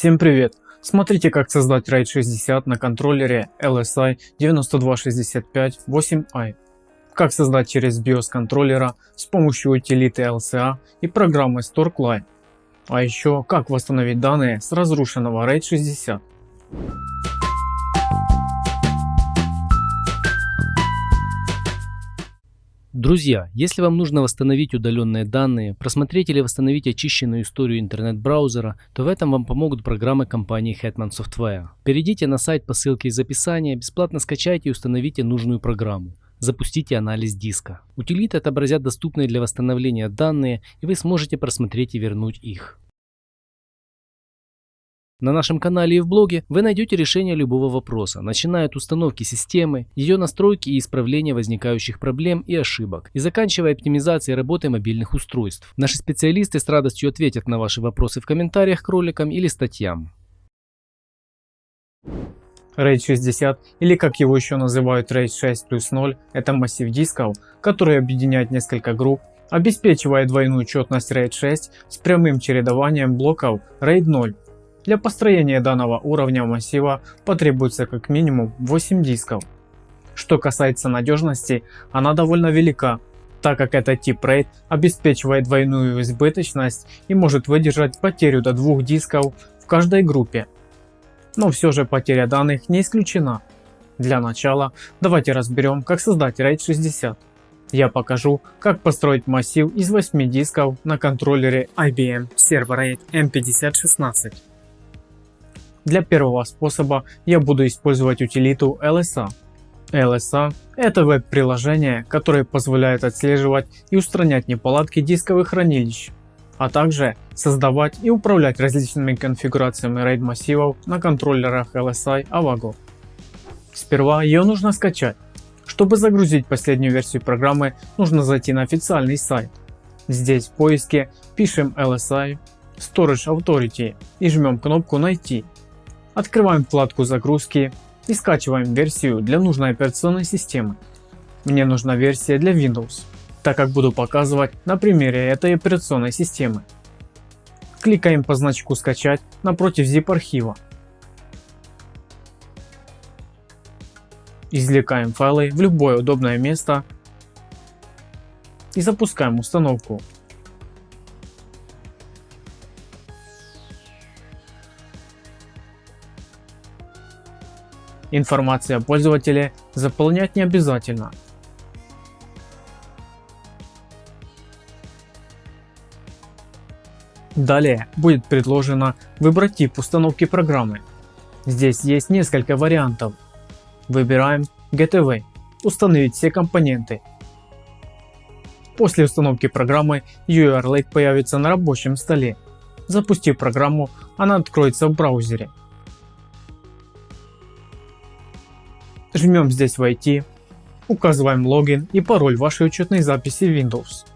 Всем привет! Смотрите как создать RAID 60 на контроллере LSI 9265-8i. Как создать через BIOS контроллера с помощью утилиты LCA и программы StoreClient. А еще как восстановить данные с разрушенного RAID 60. Друзья, если вам нужно восстановить удаленные данные, просмотреть или восстановить очищенную историю интернет-браузера, то в этом вам помогут программы компании Hetman Software. Перейдите на сайт по ссылке из описания, бесплатно скачайте и установите нужную программу. Запустите анализ диска. Утилиты отобразят доступные для восстановления данные и вы сможете просмотреть и вернуть их. На нашем канале и в блоге вы найдете решение любого вопроса, начиная от установки системы, ее настройки и исправления возникающих проблем и ошибок, и заканчивая оптимизацией работы мобильных устройств. Наши специалисты с радостью ответят на ваши вопросы в комментариях к роликам или статьям. RAID 60 или как его еще называют RAID 6 плюс 0 это массив дисков, который объединяет несколько групп, обеспечивая двойную четность RAID 6 с прямым чередованием блоков RAID 0 для построения данного уровня массива потребуется как минимум 8 дисков. Что касается надежности, она довольно велика, так как этот тип RAID обеспечивает двойную избыточность и может выдержать потерю до двух дисков в каждой группе. Но все же потеря данных не исключена. Для начала давайте разберем как создать RAID 60. Я покажу как построить массив из 8 дисков на контроллере IBM Server RAID M5016. Для первого способа я буду использовать утилиту LSA. LSA – это веб-приложение, которое позволяет отслеживать и устранять неполадки дисковых хранилищ, а также создавать и управлять различными конфигурациями RAID массивов на контроллерах LSI Avago. Сперва ее нужно скачать. Чтобы загрузить последнюю версию программы, нужно зайти на официальный сайт. Здесь в поиске пишем LSI Storage Authority и жмем кнопку найти. Открываем вкладку загрузки и скачиваем версию для нужной операционной системы. Мне нужна версия для Windows, так как буду показывать на примере этой операционной системы. Кликаем по значку скачать напротив zip архива. Извлекаем файлы в любое удобное место и запускаем установку. Информация о пользователе заполнять не обязательно. Далее будет предложено выбрать тип установки программы. Здесь есть несколько вариантов. Выбираем GTV – установить все компоненты. После установки программы URLake появится на рабочем столе. Запустив программу, она откроется в браузере. Жмем здесь войти, указываем логин и пароль вашей учетной записи Windows.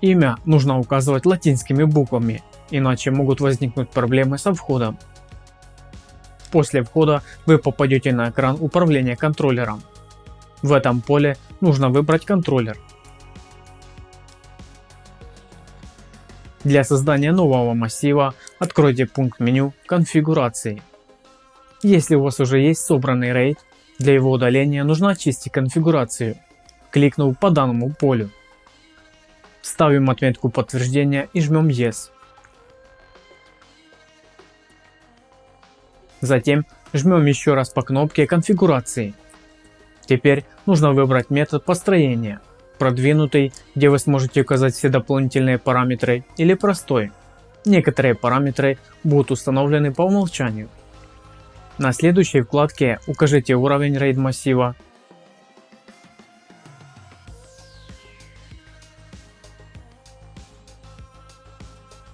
Имя нужно указывать латинскими буквами, иначе могут возникнуть проблемы со входом. После входа вы попадете на экран управления контроллером. В этом поле нужно выбрать контроллер. Для создания нового массива откройте пункт меню конфигурации. Если у вас уже есть собранный RAID, для его удаления нужно очистить конфигурацию, кликнув по данному полю. Ставим отметку подтверждения и жмем Yes. Затем жмем еще раз по кнопке конфигурации. Теперь нужно выбрать метод построения, продвинутый, где вы сможете указать все дополнительные параметры или простой. Некоторые параметры будут установлены по умолчанию. На следующей вкладке укажите уровень RAID массива.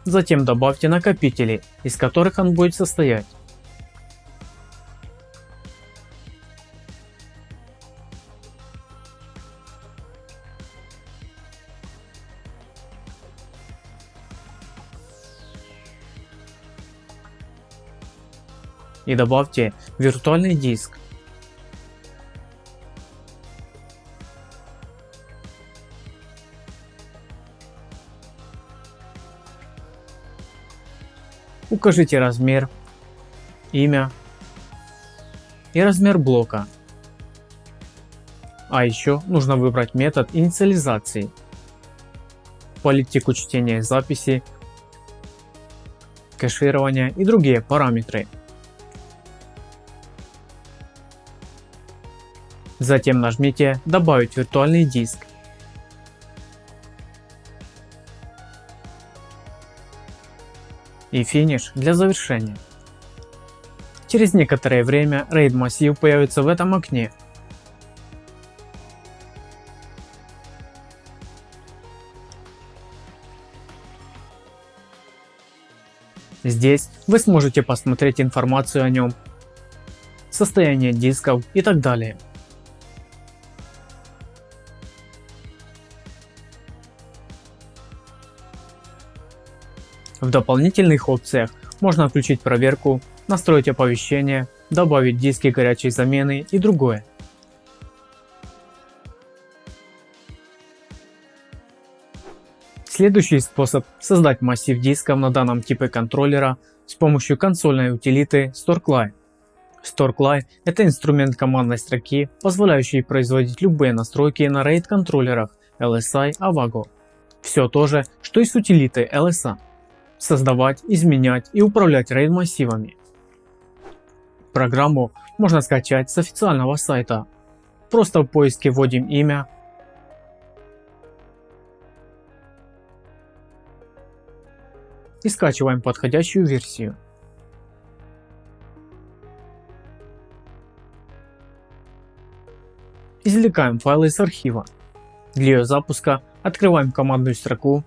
Затем добавьте накопители, из которых он будет состоять. И добавьте виртуальный диск. Укажите размер имя и размер блока. А еще нужно выбрать метод инициализации, политику чтения записи, кэширования и другие параметры. Затем нажмите «Добавить виртуальный диск». И финиш для завершения. Через некоторое время RAID массив появится в этом окне. Здесь вы сможете посмотреть информацию о нем, состояние дисков и так далее. В дополнительных опциях можно включить проверку, настроить оповещения, добавить диски горячей замены и другое. Следующий способ создать массив дисков на данном типе контроллера с помощью консольной утилиты StoreCly. StoreCly – это инструмент командной строки, позволяющий производить любые настройки на RAID контроллерах LSI Avago. Все то же, что и с утилитой LSA создавать, изменять и управлять RAID массивами. Программу можно скачать с официального сайта. Просто в поиске вводим имя, и скачиваем подходящую версию. Извлекаем файлы из архива. Для ее запуска открываем командную строку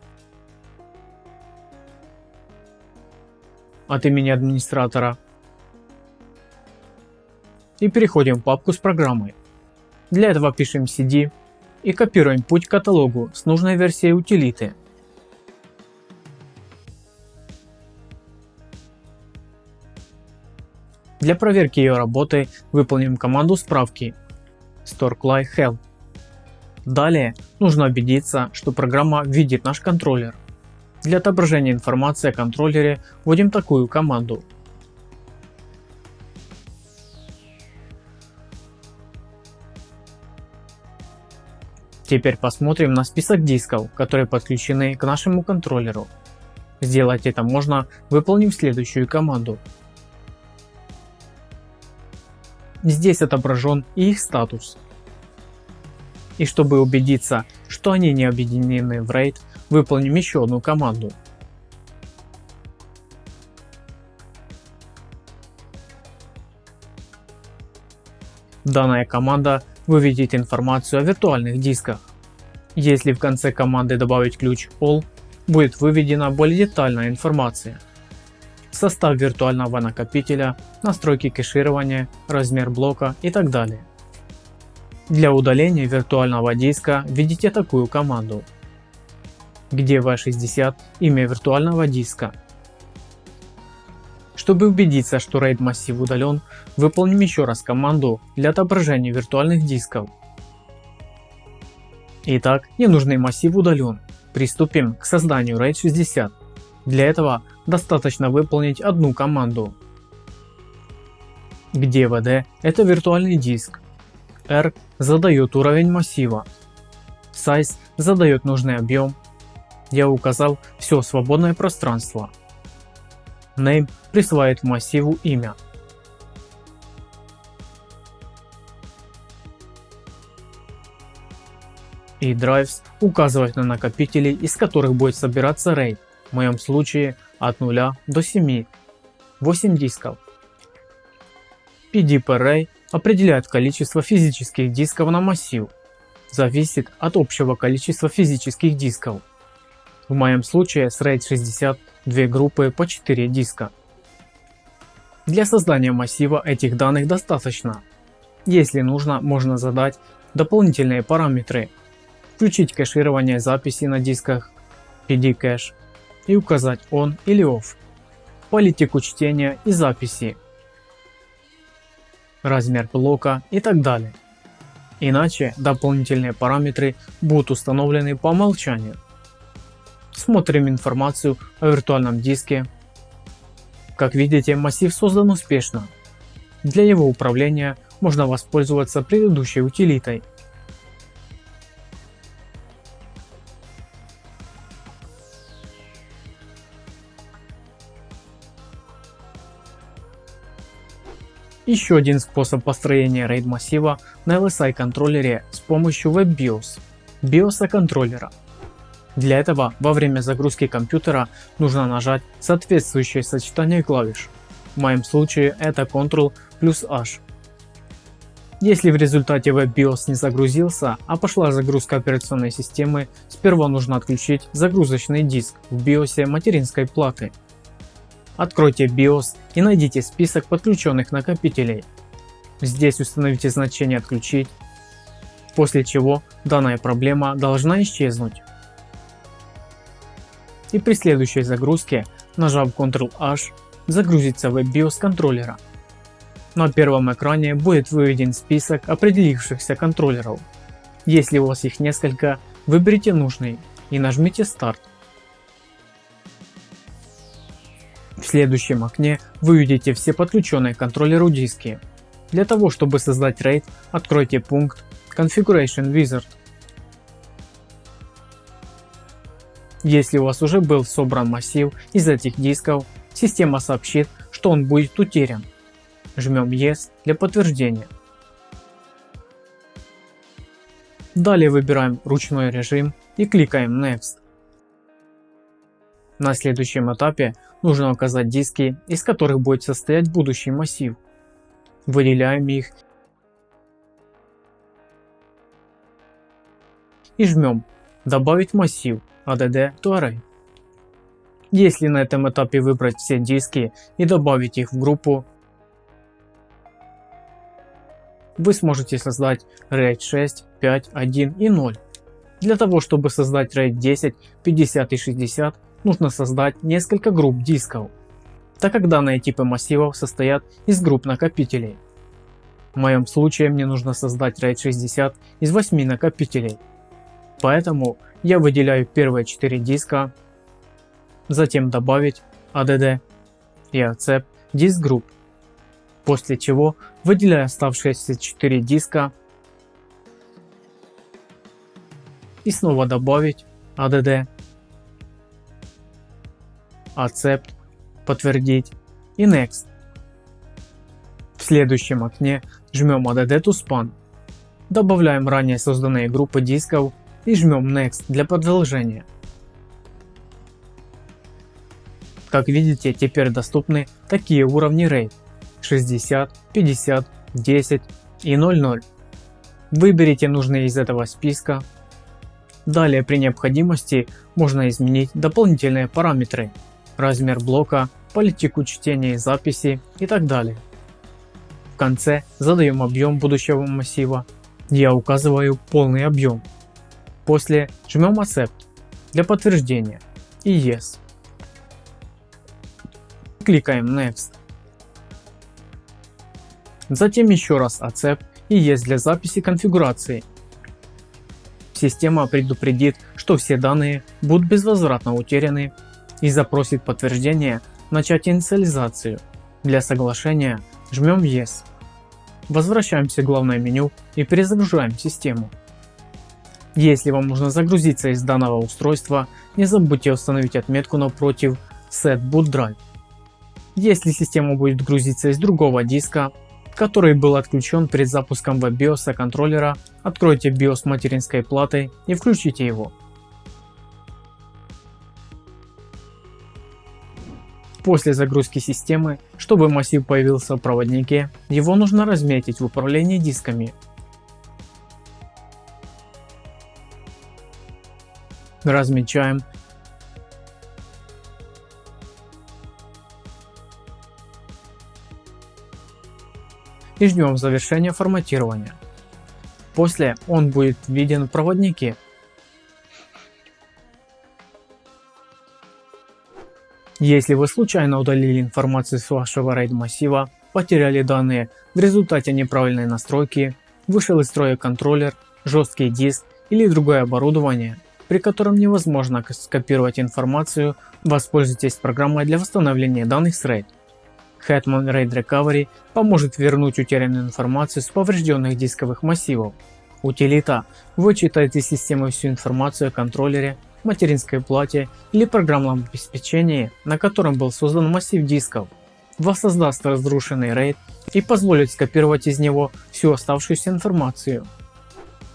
от имени администратора и переходим в папку с программой. Для этого пишем cd и копируем путь к каталогу с нужной версией утилиты. Для проверки ее работы выполним команду справки storecly help. Далее нужно убедиться, что программа видит наш контроллер. Для отображения информации о контроллере вводим такую команду. Теперь посмотрим на список дисков, которые подключены к нашему контроллеру. Сделать это можно, выполнив следующую команду. Здесь отображен и их статус. И чтобы убедиться, что они не объединены в RAID, выполним еще одну команду. Данная команда выведет информацию о виртуальных дисках. Если в конце команды добавить ключ ALL, будет выведена более детальная информация. Состав виртуального накопителя, настройки кэширования, размер блока и так далее. Для удаления виртуального диска введите такую команду где V60 имя виртуального диска. Чтобы убедиться, что RAID массив удален, выполним еще раз команду для отображения виртуальных дисков. Итак, ненужный массив удален. Приступим к созданию RAID 60. Для этого достаточно выполнить одну команду. Где VD это виртуальный диск. R задает уровень массива. Size задает нужный объем я указал все свободное пространство. Name присваивает массиву имя. И drives указывает на накопители, из которых будет собираться RAID, в моем случае от 0 до 7, 8 дисков. PD per array определяет количество физических дисков на массив, зависит от общего количества физических дисков. В моем случае с RAID 60 две группы по 4 диска. Для создания массива этих данных достаточно. Если нужно, можно задать дополнительные параметры, включить кэширование записи на дисках PD кэш и указать on или off, политику чтения и записи, размер блока и так далее. Иначе дополнительные параметры будут установлены по умолчанию. Смотрим информацию о виртуальном диске, Как видите, массив создан успешно. Для его управления можно воспользоваться предыдущей утилитой. Еще один способ построения RAID массива на LSI контроллере с помощью WebBIOS, BIOS контроллера. Для этого во время загрузки компьютера нужно нажать соответствующее сочетание клавиш. В моем случае это Ctrl плюс H. Если в результате WebBIOS не загрузился, а пошла загрузка операционной системы, сперва нужно отключить загрузочный диск в BIOS материнской платы. Откройте BIOS и найдите список подключенных накопителей. Здесь установите значение отключить, после чего данная проблема должна исчезнуть и при следующей загрузке, нажав Ctrl-H, загрузится WebBIOS контроллера. На первом экране будет выведен список определившихся контроллеров. Если у вас их несколько, выберите нужный и нажмите старт. В следующем окне вы увидите все подключенные к контроллеру диски. Для того чтобы создать RAID, откройте пункт Configuration Wizard Если у вас уже был собран массив из этих дисков, система сообщит, что он будет утерян. Жмем Yes для подтверждения. Далее выбираем ручной режим и кликаем Next. На следующем этапе нужно указать диски, из которых будет состоять будущий массив. Выделяем их и жмем «Добавить массив» add to array. Если на этом этапе выбрать все диски и добавить их в группу, вы сможете создать RAID 6, 5, 1 и 0. Для того чтобы создать RAID 10, 50 и 60 нужно создать несколько групп дисков, так как данные типы массивов состоят из групп накопителей. В моем случае мне нужно создать RAID 60 из 8 накопителей. Поэтому я выделяю первые 4 диска, затем добавить add и accept disk group, после чего выделяю оставшиеся 4 диска и снова добавить add, accept, подтвердить и next. В следующем окне жмем add to span, добавляем ранее созданные группы дисков и жмем Next для продолжения. Как видите, теперь доступны такие уровни RAID 60, 50, 10 и 00. Выберите нужные из этого списка. Далее при необходимости можно изменить дополнительные параметры, размер блока, политику чтения и записи и так далее. В конце задаем объем будущего массива. Я указываю полный объем После жмем Accept для подтверждения и Yes. Кликаем Next. Затем еще раз Accept и Yes для записи конфигурации. Система предупредит, что все данные будут безвозвратно утеряны и запросит подтверждение начать инициализацию. Для соглашения жмем Yes. Возвращаемся в главное меню и перезагружаем систему. Если вам нужно загрузиться из данного устройства, не забудьте установить отметку напротив Set Boot Drive. Если система будет грузиться из другого диска, который был отключен перед запуском WebBIOS контроллера, откройте BIOS материнской платы и включите его. После загрузки системы, чтобы массив появился в проводнике, его нужно разметить в управлении дисками размечаем. И ждем завершения форматирования. После он будет виден в проводнике. Если вы случайно удалили информацию с вашего RAID массива, потеряли данные в результате неправильной настройки, вышел из строя контроллер, жесткий диск или другое оборудование, при котором невозможно скопировать информацию, воспользуйтесь программой для восстановления данных с RAID. Hetman RAID Recovery поможет вернуть утерянную информацию с поврежденных дисковых массивов. Утилита вычитает из системы всю информацию о контроллере, материнской плате или программном обеспечении, на котором был создан массив дисков, воссоздаст разрушенный RAID и позволит скопировать из него всю оставшуюся информацию.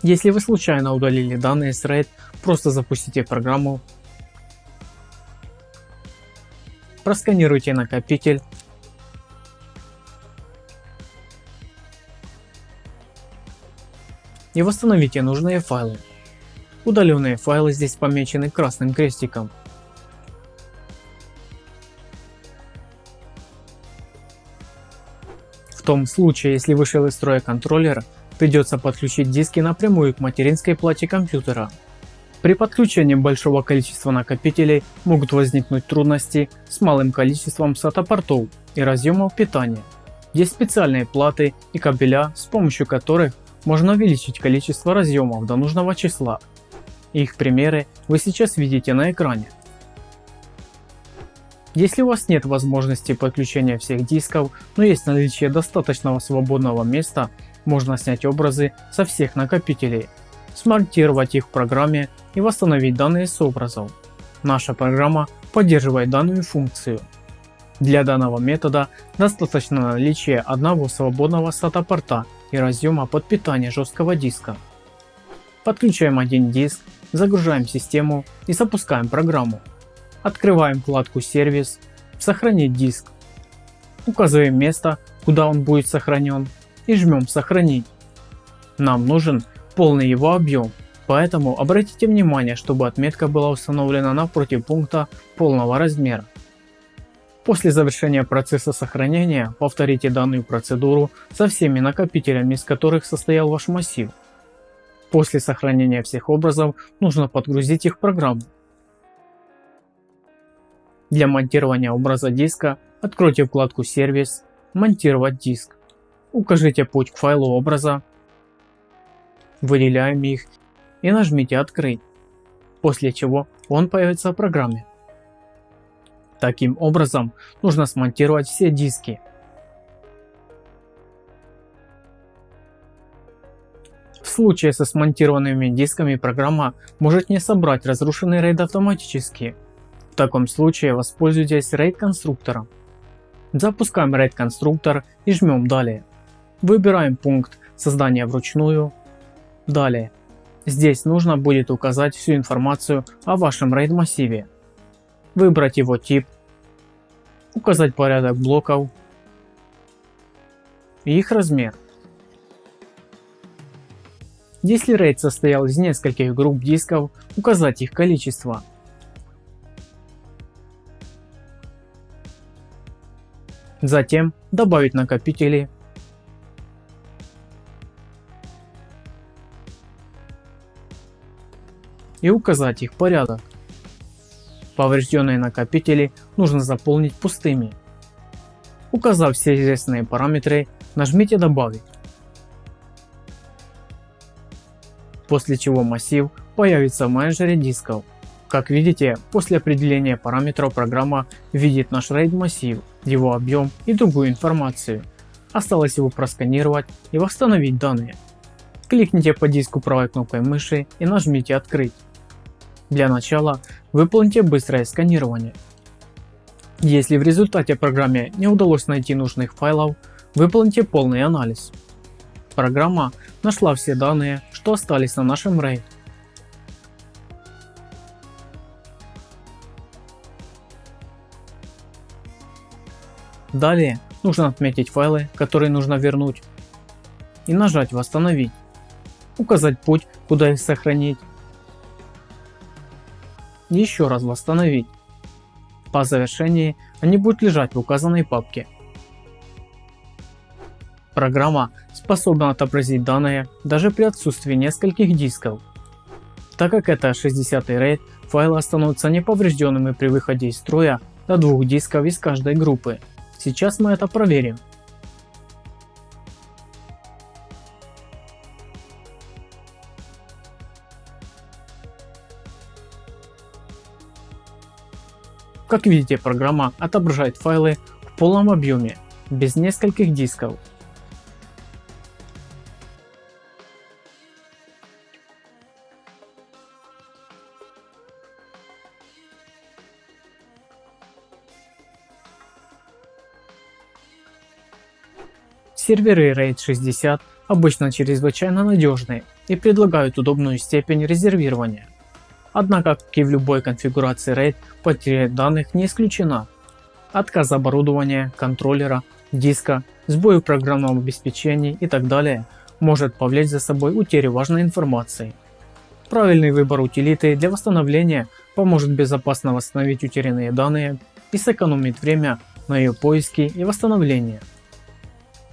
Если вы случайно удалили данные с RAID, просто запустите программу, просканируйте накопитель и восстановите нужные файлы. Удаленные файлы здесь помечены красным крестиком. В том случае, если вышел из строя контроллер, придется подключить диски напрямую к материнской плате компьютера. При подключении большого количества накопителей могут возникнуть трудности с малым количеством SATA портов и разъемов питания. Есть специальные платы и кабеля, с помощью которых можно увеличить количество разъемов до нужного числа. Их примеры вы сейчас видите на экране. Если у вас нет возможности подключения всех дисков, но есть наличие достаточного свободного места, можно снять образы со всех накопителей, смонтировать их в программе и восстановить данные с образов. Наша программа поддерживает данную функцию. Для данного метода достаточно наличия одного свободного SATA порта и разъема под питание жесткого диска. Подключаем один диск, загружаем систему и запускаем программу. Открываем вкладку сервис, сохранить диск. Указываем место, куда он будет сохранен и жмем сохранить. Нам нужен полный его объем, поэтому обратите внимание, чтобы отметка была установлена напротив пункта полного размера. После завершения процесса сохранения повторите данную процедуру со всеми накопителями, из которых состоял ваш массив. После сохранения всех образов нужно подгрузить их в программу. Для монтирования образа диска откройте вкладку «Сервис», «Монтировать диск». Укажите путь к файлу образа, выделяем их и нажмите «Открыть», после чего он появится в программе. Таким образом, нужно смонтировать все диски. В случае со смонтированными дисками программа может не собрать разрушенный RAID автоматически. В таком случае воспользуйтесь RAID конструктором. Запускаем RAID конструктор и жмем далее. Выбираем пункт создания вручную. Далее. Здесь нужно будет указать всю информацию о вашем RAID массиве выбрать его тип, указать порядок блоков и их размер. Если RAID состоял из нескольких групп дисков, указать их количество. Затем добавить накопители и указать их порядок. Поврежденные накопители нужно заполнить пустыми. Указав все известные параметры, нажмите «Добавить». После чего массив появится в менеджере дисков. Как видите, после определения параметров программа видит наш RAID массив, его объем и другую информацию. Осталось его просканировать и восстановить данные. Кликните по диску правой кнопкой мыши и нажмите «Открыть». Для начала выполните быстрое сканирование. Если в результате программе не удалось найти нужных файлов, выполните полный анализ. Программа нашла все данные, что остались на нашем RAID. Далее нужно отметить файлы, которые нужно вернуть и нажать восстановить. Указать путь, куда их сохранить еще раз восстановить. По завершении они будут лежать в указанной папке. Программа способна отобразить данные даже при отсутствии нескольких дисков. Так как это 60 RAID, файлы останутся неповрежденными при выходе из строя до двух дисков из каждой группы. Сейчас мы это проверим. Как видите, программа отображает файлы в полном объеме, без нескольких дисков. Серверы RAID 60 обычно чрезвычайно надежные и предлагают удобную степень резервирования. Однако, как и в любой конфигурации RAID, потеря данных не исключена. Отказ оборудования, контроллера, диска, сбой в программном обеспечении и так далее может повлечь за собой утерю важной информации. Правильный выбор утилиты для восстановления поможет безопасно восстановить утерянные данные и сэкономить время на ее поиске и восстановление.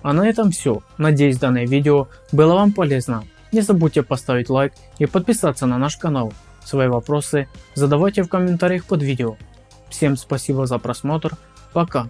А на этом все. Надеюсь данное видео было вам полезно. Не забудьте поставить лайк и подписаться на наш канал. Свои вопросы задавайте в комментариях под видео. Всем спасибо за просмотр. Пока.